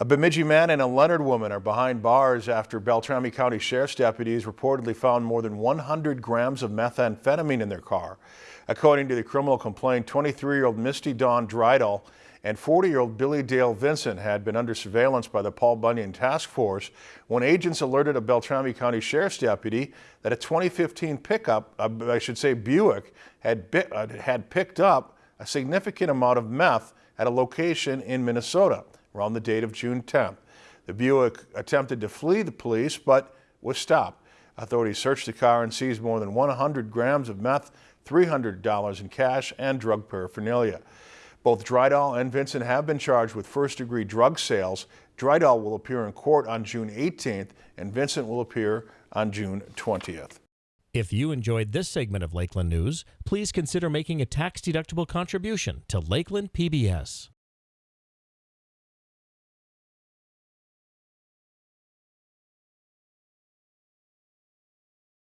A Bemidji man and a Leonard woman are behind bars after Beltrami County Sheriff's deputies reportedly found more than 100 grams of methamphetamine in their car. According to the criminal complaint, 23-year-old Misty Dawn Drydall and 40-year-old Billy Dale Vincent had been under surveillance by the Paul Bunyan Task Force when agents alerted a Beltrami County Sheriff's deputy that a 2015 pickup, uh, I should say Buick, had, uh, had picked up a significant amount of meth at a location in Minnesota around the date of June 10th. The Buick attempted to flee the police but was stopped. Authorities searched the car and seized more than 100 grams of meth, $300 in cash, and drug paraphernalia. Both Drydall and Vincent have been charged with first-degree drug sales. Drydall will appear in court on June 18th, and Vincent will appear on June 20th. If you enjoyed this segment of Lakeland News, please consider making a tax-deductible contribution to Lakeland PBS.